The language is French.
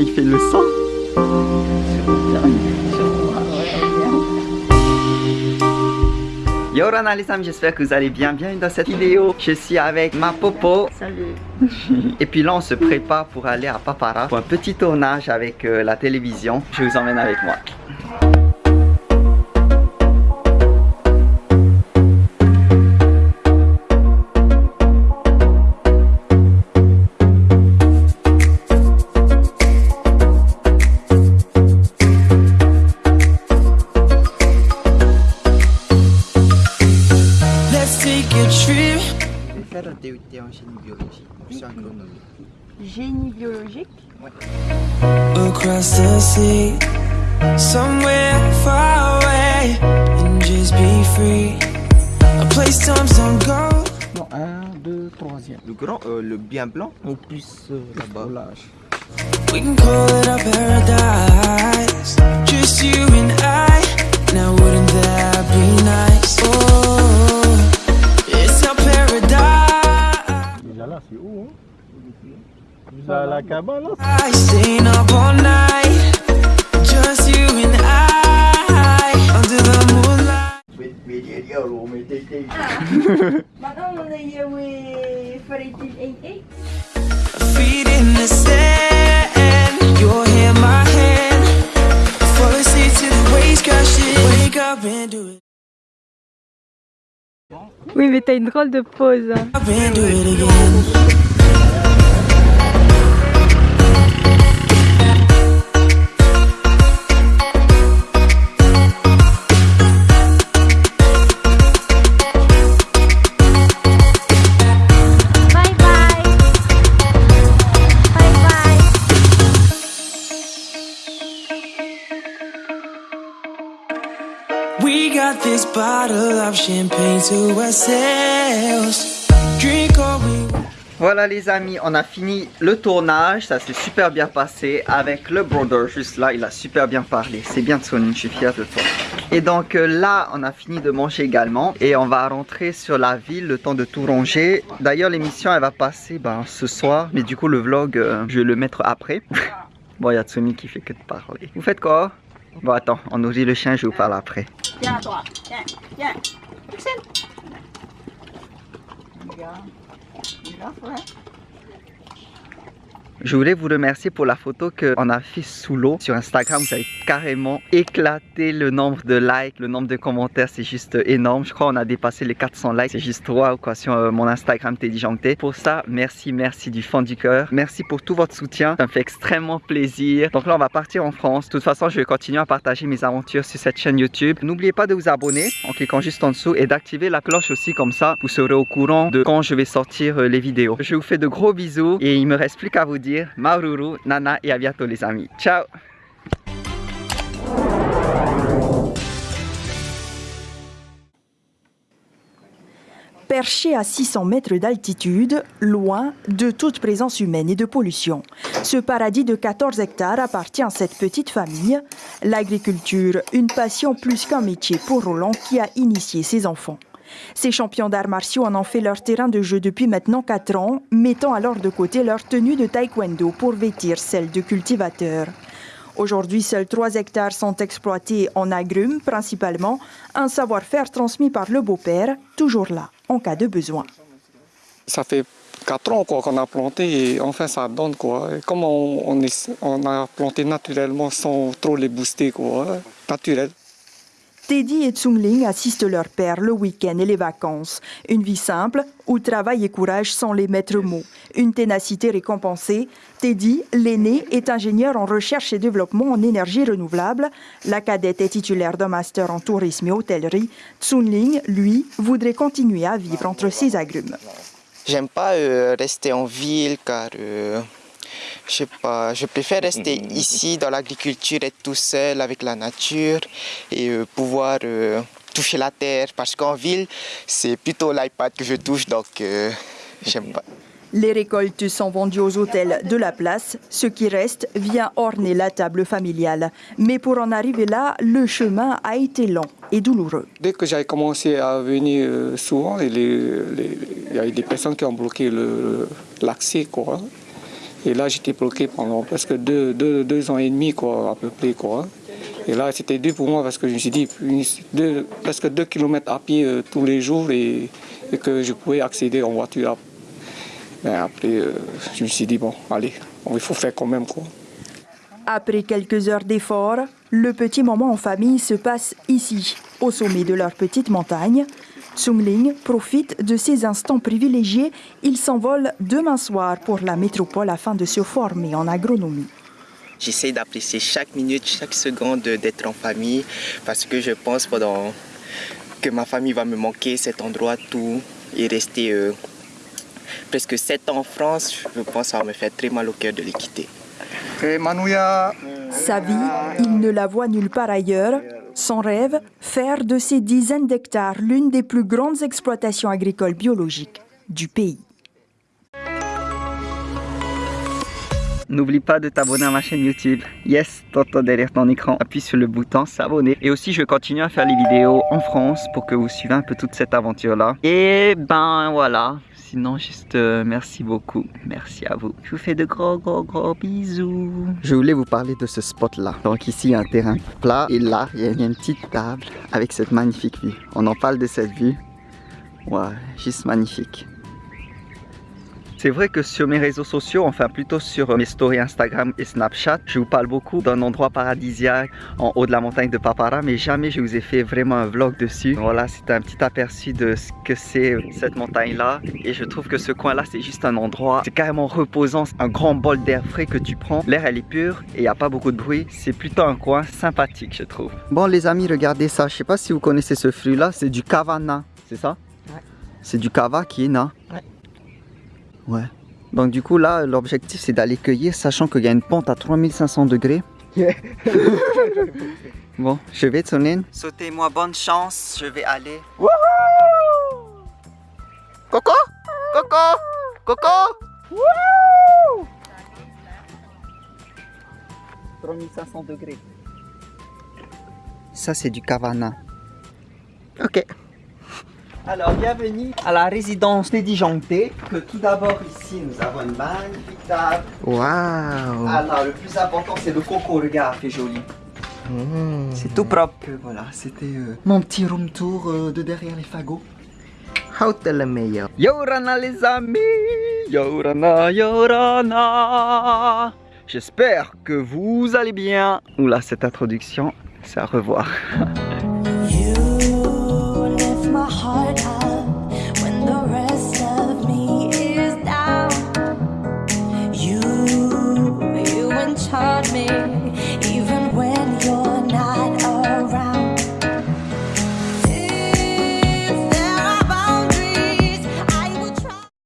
il fait le sang Yorana les amis, j'espère que vous allez bien. Bienvenue dans cette vidéo. Je suis avec ma popo. Salut. Et puis là, on se prépare pour aller à Papara pour un petit tournage avec euh, la télévision. Je vous emmène avec moi. Je vais faire un DUT en génie agronomie. Génie biologique. across the sea, somewhere far away, and just be free. A place times don't go. Non, un, deux, troisième. Le grand, euh, le bien blanc Ou plus euh, là-bas. Roulage. We can call it our paradise. Just you and I. Now wouldn't that be nice? Oh, I staying up all night. Just you and I under the moonlight. Est où Farid el Feet in the sand, your hand, my hand. Fall asleep to the waves crashing. Wake up and do it. Oui, mais t'as une drôle de pause. hein. Voilà les amis, on a fini le tournage, ça s'est super bien passé avec le brother juste là, il a super bien parlé, c'est bien Sony, je suis fier de toi. Et donc euh, là, on a fini de manger également et on va rentrer sur la ville, le temps de tout ranger. D'ailleurs l'émission elle va passer ben, ce soir, mais du coup le vlog, euh, je vais le mettre après. bon, il y a Tsumi qui fait que de parler. Vous faites quoi? Bon attends, on nourrit le chien, je vous parle après. Viens, toi. Viens, viens. Axel. Je voulais vous remercier pour la photo qu'on a fait sous l'eau sur Instagram. Vous avez carrément éclaté le nombre de likes, le nombre de commentaires, c'est juste énorme. Je crois qu'on a dépassé les 400 likes, c'est juste trop quoi sur euh, mon Instagram Teddy Jangté. Pour ça, merci, merci du fond du cœur. Merci pour tout votre soutien, ça me fait extrêmement plaisir. Donc là, on va partir en France. De toute façon, je vais continuer à partager mes aventures sur cette chaîne YouTube. N'oubliez pas de vous abonner en cliquant juste en dessous et d'activer la cloche aussi comme ça, vous serez au courant de quand je vais sortir euh, les vidéos. Je vous fais de gros bisous et il me reste plus qu'à vous dire Maururu, Nana et à bientôt les amis. Ciao Perché à 600 mètres d'altitude, loin de toute présence humaine et de pollution, ce paradis de 14 hectares appartient à cette petite famille. L'agriculture, une passion plus qu'un métier pour Roland qui a initié ses enfants. Ces champions d'arts martiaux en ont fait leur terrain de jeu depuis maintenant 4 ans, mettant alors de côté leur tenue de taekwondo pour vêtir celle de cultivateurs. Aujourd'hui, seuls 3 hectares sont exploités en agrumes principalement, un savoir-faire transmis par le beau-père, toujours là en cas de besoin. ça fait 4 ans qu'on a planté et enfin ça donne quoi. Comme on, a planté naturellement sans trop les booster quoi, naturel. Teddy et Tsungling assistent leur père le week-end et les vacances. Une vie simple où travail et courage sont les maîtres mots. Une ténacité récompensée. Teddy, l'aîné, est ingénieur en recherche et développement en énergie renouvelable. La cadette est titulaire d'un master en tourisme et hôtellerie. Tsunling, lui, voudrait continuer à vivre entre ses agrumes. J'aime pas euh, rester en ville car euh, je sais pas, je préfère rester ici dans l'agriculture, être tout seul avec la nature et euh, pouvoir euh, toucher la terre parce qu'en ville c'est plutôt l'iPad que je touche donc euh, j'aime pas. Les récoltes sont vendues aux hôtels de la place. Ce qui reste vient orner la table familiale. Mais pour en arriver là, le chemin a été long et douloureux. Dès que j'ai commencé à venir souvent, il y a eu des personnes qui ont bloqué le- l'accès. Et là, j'étais bloqué pendant presque deux, deux- deux ans et demi, quoi, à peu près. Quoi. Et là, c'était dur pour moi parce que je me suis dit, deux- presque 2 km à pied euh, tous les jours et, et que je pouvais accéder en voiture. Mais après, euh, je me suis dit, bon, allez, il faut faire quand même. Quoi. Après quelques heures d'efforts, le petit moment en famille se passe ici, au sommet de leur petite montagne. Tsungling profite de ces instants privilégiés. Il s'envole demain soir pour la métropole afin de se former en agronomie. J'essaie d'apprécier chaque minute, chaque seconde d'être en famille parce que je pense pendant que ma famille va me manquer, cet endroit, tout, et rester euh, presque 7 ans en France, je pense que ça va me faire très mal au cœur de les quitter. Sa vie, il ne la voit nulle part ailleurs. Son rêve, faire de ces dizaines d'hectares l'une des plus grandes exploitations agricoles biologiques du pays. N'oublie pas de t'abonner à ma chaîne YouTube. Yes, Toto derrière ton écran. Appuie sur le bouton s'abonner. Et aussi, je continue à faire les vidéos en France pour que vous suivez un peu toute cette aventure-là. Et ben voilà. Sinon, juste euh, merci beaucoup. Merci à vous. Je vous fais de gros, gros, gros bisous. Je voulais vous parler de ce spot-là. Donc ici, il y a un terrain plat. Et là, il y a une petite table avec cette magnifique vue. On en parle de cette vue. Ouais, juste magnifique. C'est vrai que sur mes réseaux sociaux, enfin plutôt sur mes stories Instagram et Snapchat, je vous parle beaucoup d'un endroit paradisiaque en haut de la montagne de Papara, mais jamais je vous ai fait vraiment un vlog dessus. Voilà, c'est un petit aperçu de ce que c'est cette montagne-là. Et je trouve que ce coin-là, c'est juste un endroit, c'est carrément reposant, un grand bol d'air frais que tu prends. L'air, elle est pure et il n'y a pas beaucoup de bruit. C'est plutôt un coin sympathique, je trouve. Bon, les amis, regardez ça. Je sais pas si vous connaissez ce fruit-là, c'est du kavana, c'est ça? Ouais. C'est du kava qui est na. Ouais. Ouais. Donc du coup là, l'objectif c'est d'aller cueillir, sachant qu'il y a une pente à 3500 degrés. bon, je vais Tsunin. Sautez-moi bonne chance, je vais aller. Coco? Coco? Coco? 3500 degrés. Ça c'est du Kavana. Ok. Alors, bienvenue à la résidence dédijonctée. Que tout d'abord, ici, nous avons une magnifique table. Waouh Alors, le plus important, c'est le coco. Regarde, c'est joli. C'est tout propre. Euh, voilà, c'était euh, mon petit room tour euh, de derrière les fagots. How le meilleur Yorana, les amis. Yorana, Yorana. J'espère que vous allez bien. Oula, cette introduction, c'est à revoir. but I